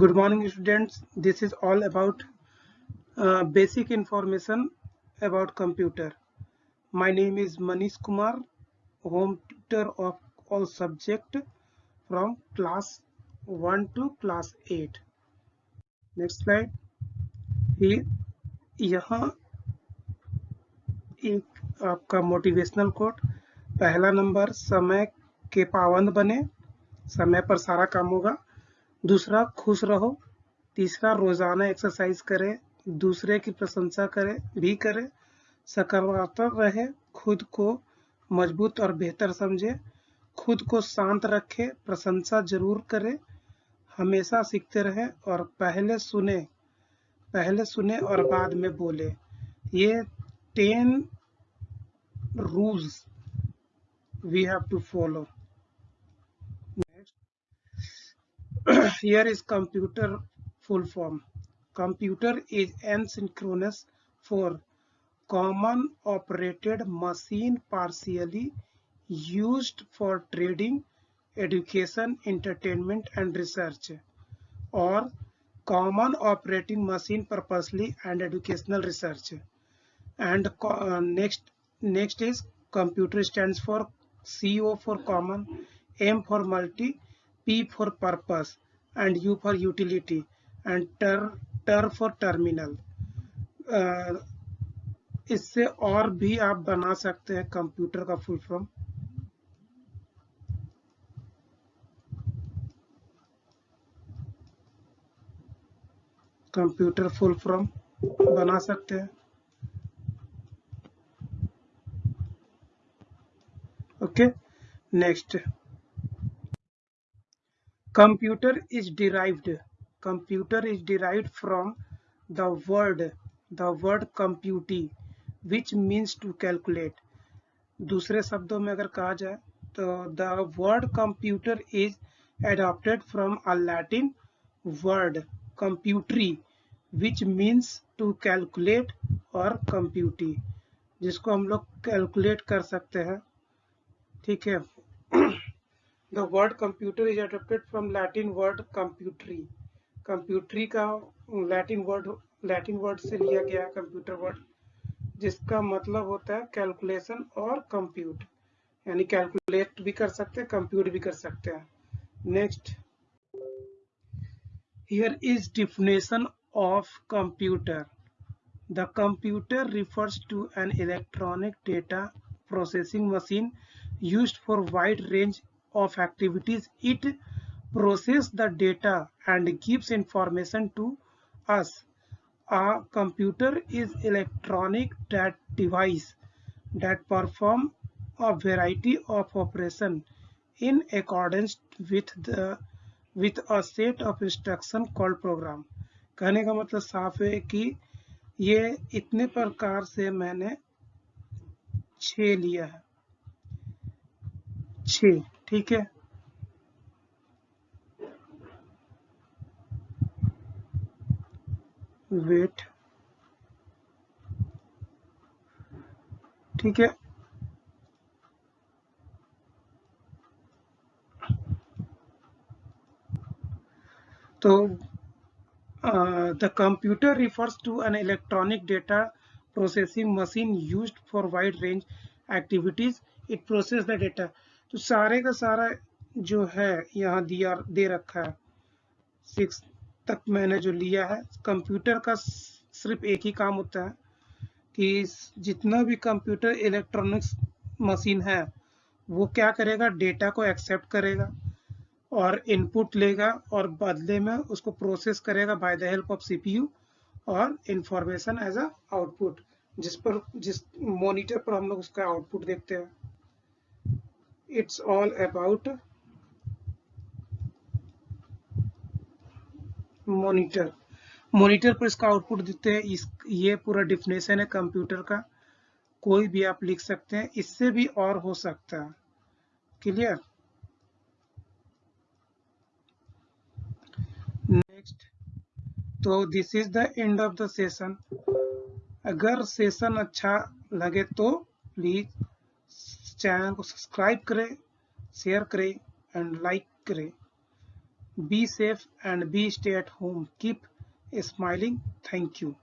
good morning students this is all about uh, basic information about computer my name is manish kumar home tutor of all subject from class 1 to class 8 next slide ये यहाँ एक आपका motivational quote पहला number समय के पाबंद बने समय पर सारा काम होगा दूसरा, खुश रहो। तीसरा, रोज़ाना एक्सरसाइज करें। दूसरे की प्रशंसा करें, भी करें। सकारात्मक रहे, खुद को मज़बूत और बेहतर समझे। खुद को शांत रखे, प्रशंसा ज़रूर करें। हमेशा सीखते रहे और पहले सुने पहले सुने और बाद में बोले। ये ten rules we have to follow here is computer full form. Computer is asynchronous for common operated machine partially used for trading, education, entertainment and research or common operating machine purposely and educational research and uh, next next is computer stands for CO for common M for multi P for purpose and U for utility and ter, ter for terminal. Uh, इससे और भी आप बना सकते हैं computer का full form computer full form बना सकते हैं. Okay next computer is derived computer is derived from the word the word compute which means to calculate दूसरे शब्दों में अगर कहा जाए तो the word computer is adopted from a latin word computri which means to calculate or compute जिसको हम लोग कैलकुलेट कर सकते हैं ठीक है The word computer is adapted from Latin word computri. Computri का Latin word Latin word से लिया गया है computer word जिसका मतलब होता है कैलकुलेशन और कंप्यूट यानी कैलकुलेट भी कर सकते हैं कंप्यूट भी कर सकते हैं next here is definition of computer the computer refers to an electronic data processing machine used for wide range of activities it processes the data and gives information to us a computer is electronic that device that perform a variety of operation in accordance with the with a set of instruction called program कहने का मतलब साफ़ है कि ये इतने प्रकार से मैंने छ लिया है छ ठीक है। वेट ठीक है। तो the computer refers to an electronic data processing machine used for wide range activities it process the data तो सारे का सारा जो है यहाँ दिया, दे रखा है। सिक्स तक मैंने जो लिया है कंप्यूटर का सिर्फ़ एक ही काम होता है कि जितना भी कंप्यूटर इलेक्ट्रॉनिक्स मशीन है, वो क्या करेगा? डेटा को एक्सेप्ट करेगा और इनपुट लेगा और बदले में उसको प्रोसेस करेगा by the help of CPU और इंफॉर्मेशन एज अ आउटपुट जिस पर, जिस मॉनिटर पर हम लोग उसका आउटपुट देखते हैं। It's all about monitor monitor पर इसका आउटपुट देते हैं। इस, ये पूरा डिफिनेशन है कंप्यूटर का। कोई भी आप लिख सकते हैं। इससे भी और हो सकता है। क्लियर नेक्स्ट तो this is the end of the session अगर सेशन अच्छा लगे तो प्लीज़ चैनल को सब्सक्राइब करें शेयर करें एंड लाइक करें। Be safe and be stay at home keep smiling thank you